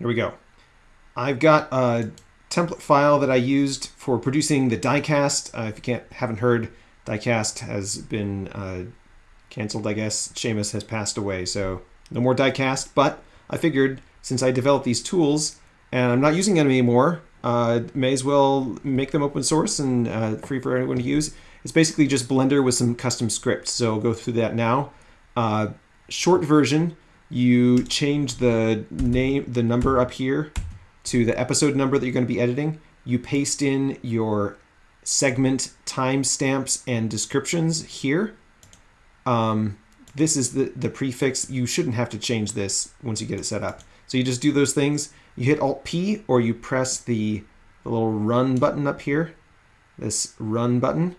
here we go. I've got a template file that I used for producing the diecast. Uh, if you can't haven't heard, diecast has been uh, canceled, I guess. Shamus has passed away, so no more diecast. But I figured since I developed these tools and I'm not using them anymore, uh, may as well make them open source and uh, free for anyone to use. It's basically just Blender with some custom scripts. So I'll go through that now. Uh, short version, you change the name, the number up here to the episode number that you're going to be editing. You paste in your segment timestamps and descriptions here. Um, this is the, the prefix. You shouldn't have to change this once you get it set up. So you just do those things. You hit Alt P or you press the, the little run button up here, this run button,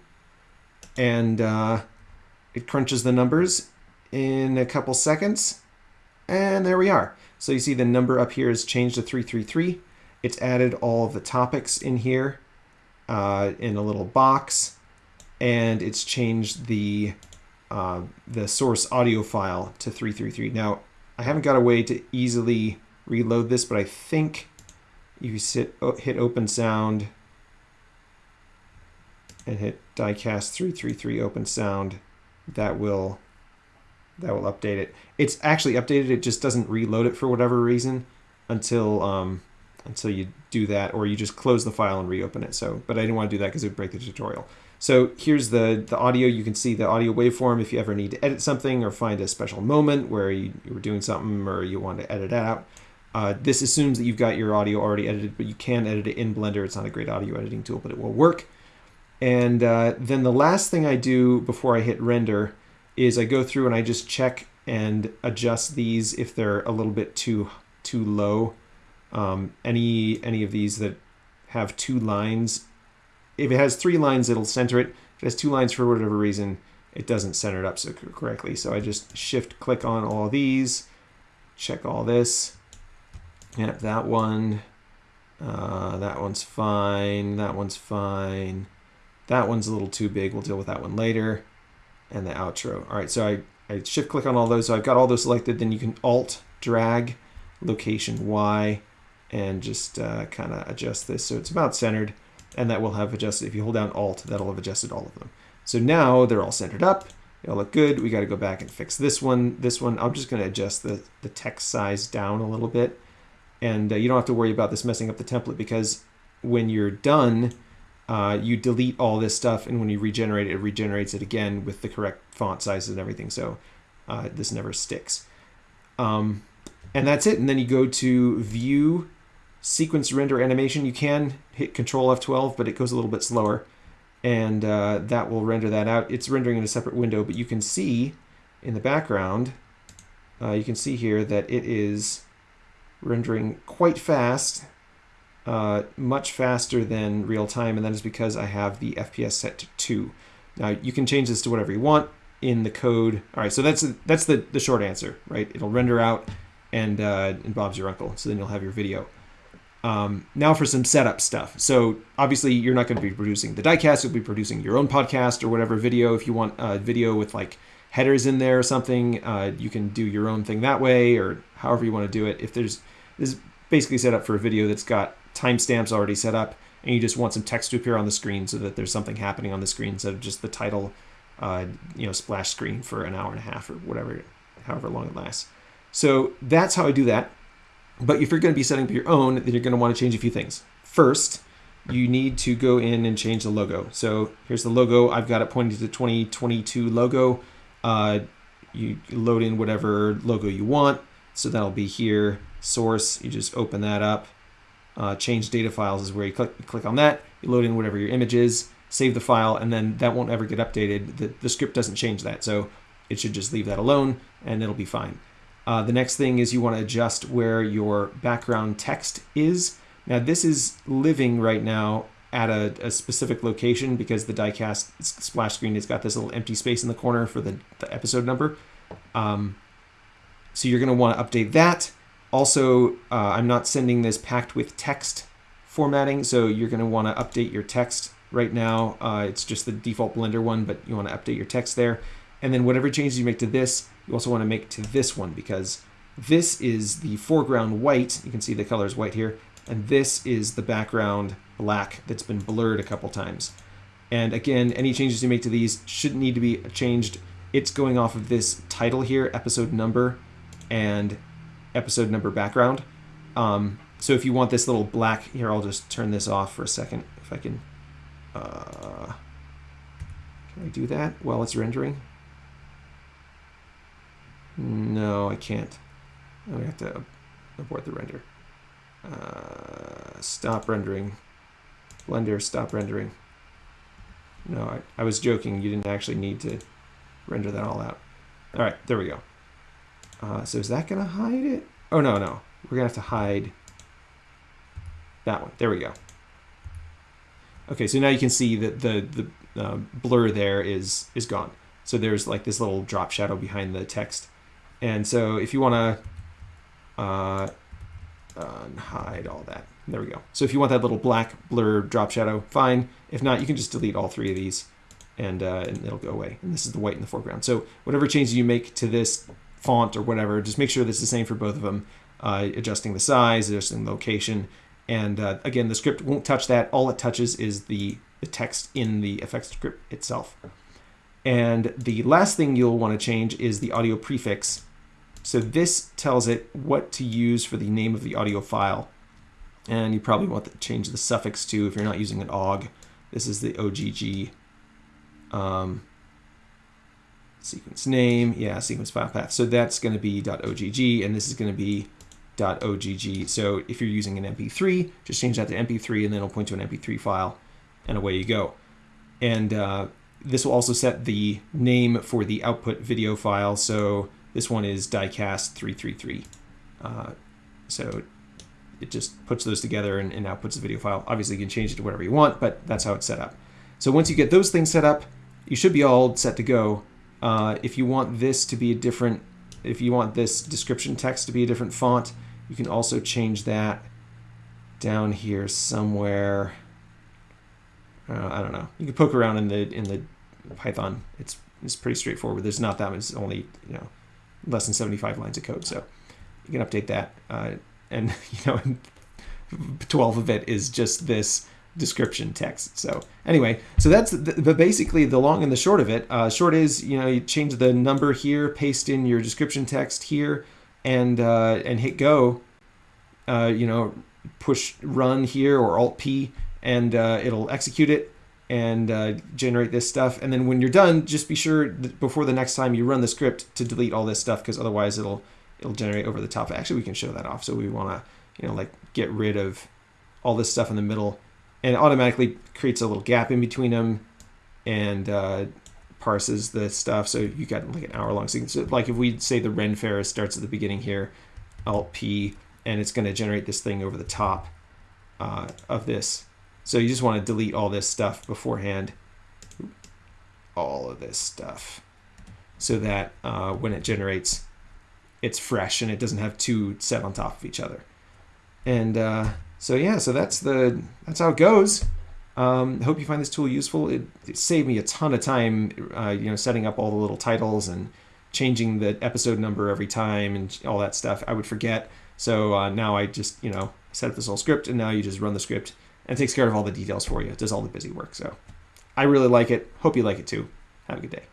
and uh, it crunches the numbers in a couple seconds. And there we are. So you see the number up here is changed to 333. It's added all of the topics in here uh, in a little box. And it's changed the, uh, the source audio file to 333. Now, I haven't got a way to easily reload this, but I think you sit, hit open sound and hit diecast 333 open sound, that will that will update it. It's actually updated. It just doesn't reload it for whatever reason until um, until you do that, or you just close the file and reopen it. So, but I didn't want to do that because it would break the tutorial. So here's the the audio. You can see the audio waveform if you ever need to edit something or find a special moment where you, you were doing something or you want to edit out. Uh, this assumes that you've got your audio already edited, but you can edit it in Blender. It's not a great audio editing tool, but it will work. And uh, then the last thing I do before I hit render is I go through and I just check and adjust these if they're a little bit too too low. Um, any any of these that have two lines, if it has three lines, it'll center it. If it has two lines for whatever reason, it doesn't center it up so correctly. So I just shift click on all these, check all this. Yep, that one. Uh, that one's fine. That one's fine. That one's a little too big. We'll deal with that one later and the outro. All right, so I, I shift click on all those. So I've got all those selected. Then you can alt drag location Y and just uh, kind of adjust this so it's about centered. And that will have adjusted, if you hold down alt, that'll have adjusted all of them. So now they're all centered up. They all look good. We got to go back and fix this one. This one, I'm just going to adjust the, the text size down a little bit. And uh, you don't have to worry about this messing up the template because when you're done, uh, you delete all this stuff, and when you regenerate it, it regenerates it again with the correct font sizes and everything. So uh, this never sticks. Um, and that's it. And then you go to View, Sequence Render Animation. You can hit Control F12, but it goes a little bit slower. And uh, that will render that out. It's rendering in a separate window, but you can see in the background, uh, you can see here that it is rendering quite fast uh, much faster than real time, and that is because I have the FPS set to 2. Now, you can change this to whatever you want in the code. All right, so that's that's the, the short answer, right? It'll render out, and, uh, and Bob's your uncle, so then you'll have your video. Um, now for some setup stuff. So obviously you're not going to be producing the diecast, you'll be producing your own podcast or whatever video. If you want a video with like headers in there or something, uh, you can do your own thing that way or however you want to do it. If there's, this is basically set up for a video that's got timestamps already set up, and you just want some text to appear on the screen so that there's something happening on the screen instead of just the title, uh, you know, splash screen for an hour and a half or whatever, however long it lasts. So that's how I do that. But if you're going to be setting up your own, then you're going to want to change a few things. First, you need to go in and change the logo. So here's the logo. I've got it pointing to the 2022 logo. Uh, you load in whatever logo you want. So that'll be here, source. You just open that up uh, change data files is where you click, click on that, you load in whatever your image is, save the file, and then that won't ever get updated. The, the script doesn't change that, so it should just leave that alone and it'll be fine. Uh, the next thing is you want to adjust where your background text is. Now this is living right now at a, a, specific location because the diecast splash screen has got this little empty space in the corner for the, the episode number. Um, so you're going to want to update that. Also, uh, I'm not sending this packed with text formatting, so you're going to want to update your text right now. Uh, it's just the default Blender one, but you want to update your text there. And then whatever changes you make to this, you also want to make to this one because this is the foreground white. You can see the color is white here. And this is the background black that's been blurred a couple times. And again, any changes you make to these shouldn't need to be changed. It's going off of this title here, episode number, and episode number background. Um, so if you want this little black, here I'll just turn this off for a second, if I can. Uh, can I do that while it's rendering? No, I can't. I have to abort the render. Uh, stop rendering. Blender, stop rendering. No, I, I was joking. You didn't actually need to render that all out. All right, there we go. Uh, so is that going to hide it? Oh, no, no. We're going to have to hide that one. There we go. Okay, so now you can see that the, the uh, blur there is, is gone. So there's like this little drop shadow behind the text. And so if you want to uh, hide all that, there we go. So if you want that little black blur drop shadow, fine. If not, you can just delete all three of these and, uh, and it'll go away. And this is the white in the foreground. So whatever changes you make to this font or whatever, just make sure this is the same for both of them. Uh, adjusting the size, adjusting the location. And uh, again, the script won't touch that. All it touches is the, the text in the effects script itself. And the last thing you'll want to change is the audio prefix. So this tells it what to use for the name of the audio file. And you probably want to change the suffix to if you're not using an OGG. This is the OGG um, sequence name. Yeah, sequence file path. So that's going to be .ogg, and this is going to be .ogg. So if you're using an MP3, just change that to MP3, and then it'll point to an MP3 file, and away you go. And uh, this will also set the name for the output video file. So this one is diecast 333. Uh, so it just puts those together and, and outputs the video file. Obviously, you can change it to whatever you want, but that's how it's set up. So once you get those things set up, you should be all set to go. Uh, if you want this to be a different, if you want this description text to be a different font, you can also change that down here somewhere. Uh, I don't know. You can poke around in the in the Python. It's it's pretty straightforward. There's not that much. It's only you know less than 75 lines of code, so you can update that. Uh, and you know, 12 of it is just this description text. So anyway, so that's the, the, basically the long and the short of it. Uh, short is you know you change the number here, paste in your description text here, and uh, and hit go. Uh, you know, push run here or Alt P, and uh, it'll execute it and uh, generate this stuff. And then when you're done, just be sure before the next time you run the script to delete all this stuff because otherwise it'll it'll generate over the top. Actually, we can show that off. So we want to you know like get rid of all this stuff in the middle and automatically creates a little gap in between them and uh, parses the stuff. So you got like an hour long sequence. So like if we say the Ren Fair starts at the beginning here, Alt P, and it's going to generate this thing over the top uh, of this. So you just want to delete all this stuff beforehand, all of this stuff, so that uh, when it generates, it's fresh and it doesn't have two set on top of each other. And uh, so yeah, so that's the that's how it goes. Um, hope you find this tool useful. It, it saved me a ton of time, uh, you know, setting up all the little titles and changing the episode number every time and all that stuff. I would forget. So uh, now I just, you know, set up this whole script and now you just run the script and takes care of all the details for you. It does all the busy work. So I really like it. Hope you like it too. Have a good day.